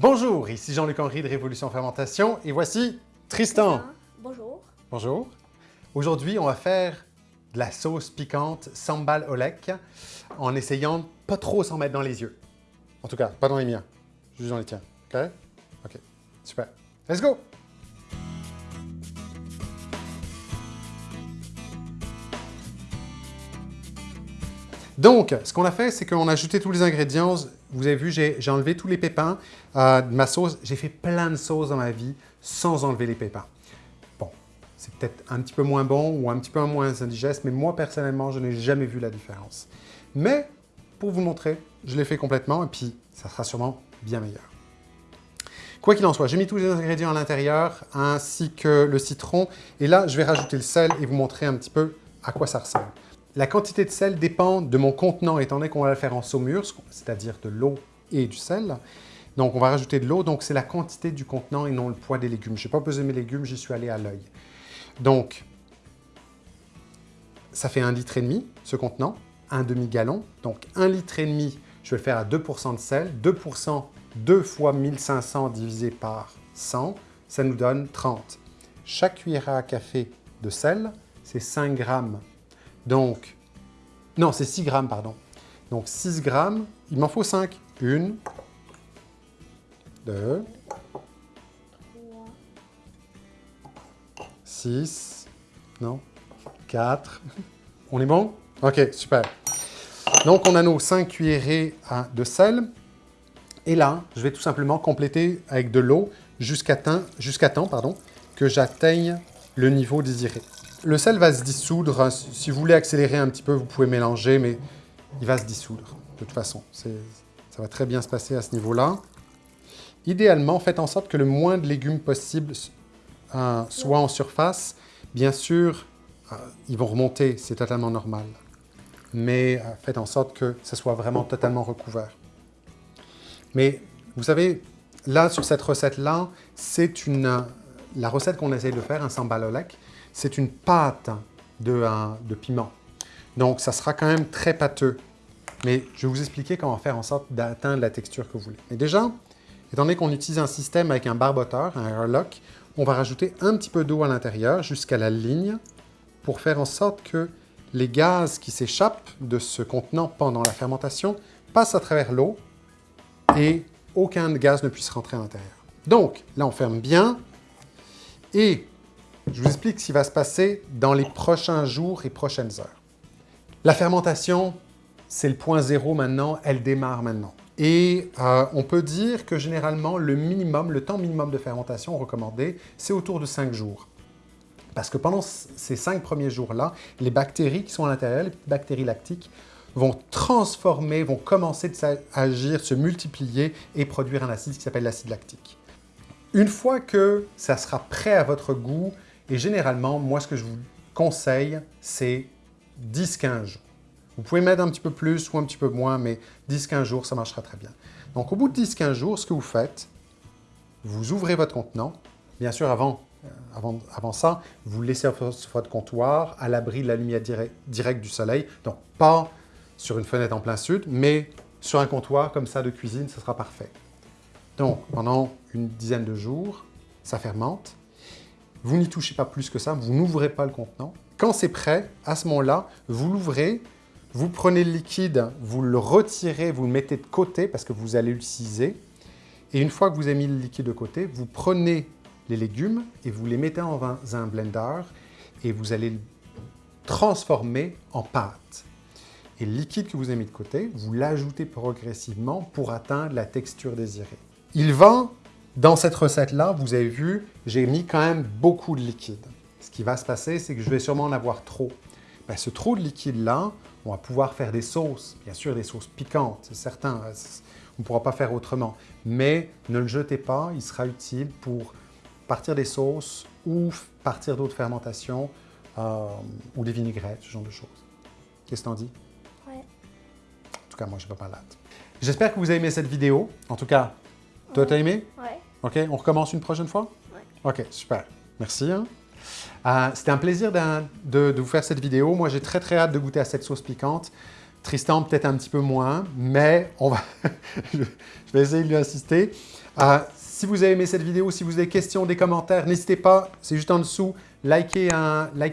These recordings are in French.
Bonjour, ici Jean-Luc Henry de Révolution Fermentation et voici Tristan. Bonjour. Bonjour. Aujourd'hui, on va faire de la sauce piquante sambal olek en essayant pas trop s'en mettre dans les yeux. En tout cas, pas dans les miens, juste dans les tiens. OK? OK, super. Let's go! Donc, ce qu'on a fait, c'est qu'on a ajouté tous les ingrédients. Vous avez vu, j'ai enlevé tous les pépins euh, de ma sauce. J'ai fait plein de sauces dans ma vie sans enlever les pépins. Bon, c'est peut-être un petit peu moins bon ou un petit peu moins indigeste, mais moi, personnellement, je n'ai jamais vu la différence. Mais, pour vous montrer, je l'ai fait complètement et puis ça sera sûrement bien meilleur. Quoi qu'il en soit, j'ai mis tous les ingrédients à l'intérieur, ainsi que le citron. Et là, je vais rajouter le sel et vous montrer un petit peu à quoi ça ressemble. La quantité de sel dépend de mon contenant, étant donné qu'on va le faire en saumure, c'est-à-dire de l'eau et du sel. Donc, on va rajouter de l'eau, donc c'est la quantité du contenant et non le poids des légumes. Je n'ai pas pesé mes légumes, j'y suis allé à l'œil. Donc, ça fait un litre et demi, ce contenant, un demi-gallon. Donc, un litre et demi, je vais le faire à 2% de sel. 2%, 2 fois 1500 divisé par 100, ça nous donne 30. Chaque cuillère à café de sel, c'est 5 grammes donc, non, c'est 6 grammes, pardon. Donc 6 grammes, il m'en faut 5. 1, 2, 6, non, 4. On est bon? OK, super. Donc, on a nos 5 cuillerées de sel. Et là, je vais tout simplement compléter avec de l'eau jusqu'à temps, temps pardon, que j'atteigne le niveau désiré. Le sel va se dissoudre. Si vous voulez accélérer un petit peu, vous pouvez mélanger, mais il va se dissoudre de toute façon. Ça va très bien se passer à ce niveau-là. Idéalement, faites en sorte que le moins de légumes possible euh, soit en surface. Bien sûr, euh, ils vont remonter, c'est totalement normal. Mais euh, faites en sorte que ce soit vraiment totalement recouvert. Mais vous savez, là, sur cette recette-là, c'est la recette qu'on essaye de faire, un sambal olek c'est une pâte de, de piment. Donc, ça sera quand même très pâteux. Mais je vais vous expliquer comment faire en sorte d'atteindre la texture que vous voulez. Mais déjà, étant donné qu'on utilise un système avec un barboteur, un airlock, on va rajouter un petit peu d'eau à l'intérieur jusqu'à la ligne pour faire en sorte que les gaz qui s'échappent de ce contenant pendant la fermentation passent à travers l'eau et aucun gaz ne puisse rentrer à l'intérieur. Donc, là, on ferme bien et je vous explique ce qui va se passer dans les prochains jours et prochaines heures. La fermentation, c'est le point zéro maintenant, elle démarre maintenant. Et euh, on peut dire que généralement, le minimum, le temps minimum de fermentation recommandé, c'est autour de 5 jours. Parce que pendant ces 5 premiers jours-là, les bactéries qui sont à l'intérieur, les bactéries lactiques, vont transformer, vont commencer à agir, se multiplier et produire un acide qui s'appelle l'acide lactique. Une fois que ça sera prêt à votre goût, et généralement, moi, ce que je vous conseille, c'est 10-15 jours. Vous pouvez mettre un petit peu plus ou un petit peu moins, mais 10-15 jours, ça marchera très bien. Donc, au bout de 10-15 jours, ce que vous faites, vous ouvrez votre contenant. Bien sûr, avant, euh, avant, avant ça, vous laissez votre comptoir à l'abri de la lumière directe du soleil. Donc, pas sur une fenêtre en plein sud, mais sur un comptoir comme ça de cuisine, ce sera parfait. Donc, pendant une dizaine de jours, ça fermente. Vous n'y touchez pas plus que ça, vous n'ouvrez pas le contenant. Quand c'est prêt, à ce moment-là, vous l'ouvrez, vous prenez le liquide, vous le retirez, vous le mettez de côté parce que vous allez l'utiliser. Et une fois que vous avez mis le liquide de côté, vous prenez les légumes et vous les mettez dans un blender et vous allez le transformer en pâte. Et le liquide que vous avez mis de côté, vous l'ajoutez progressivement pour atteindre la texture désirée. Il va dans cette recette-là, vous avez vu, j'ai mis quand même beaucoup de liquide. Ce qui va se passer, c'est que je vais sûrement en avoir trop. Ben, ce trop de liquide-là, on va pouvoir faire des sauces, bien sûr des sauces piquantes, c'est certain, on ne pourra pas faire autrement. Mais ne le jetez pas, il sera utile pour partir des sauces ou partir d'autres fermentations euh, ou des vinaigrettes, ce genre de choses. Qu'est-ce que t'en dis? Ouais. En tout cas, moi, je ne vais pas là. J'espère que vous avez aimé cette vidéo. En tout cas, toi, t'as aimé? Ouais. OK, on recommence une prochaine fois? Oui. OK, super. Merci. Hein. Euh, c'était un plaisir de, vous faire cette vidéo. Moi, j'ai très, très hâte de goûter à cette sauce piquante. Tristan, peut-être un petit peu moins, mais on va je vais essayer de lui insister. Euh, si vous avez aimé cette vidéo, si vous avez des questions, des commentaires, n'hésitez pas, c'est juste en dessous. Likez,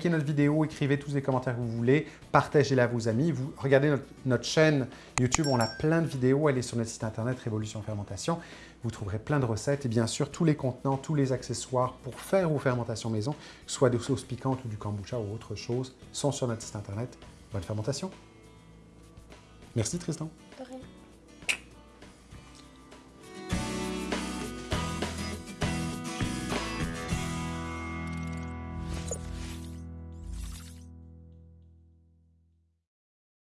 notre vidéo, écrivez tous les commentaires que vous voulez, partagez-la à vos amis. Vous regardez notre, chaîne YouTube, on a plein de vidéos, est sur notre site internet Révolution Fermentation. Vous trouverez plein de recettes et bien sûr tous les contenants, tous les accessoires pour faire vos fermentations maison, soit des sauces piquantes ou du kombucha ou autre chose, sont sur notre site internet. Bonne fermentation Merci Tristan. De rien.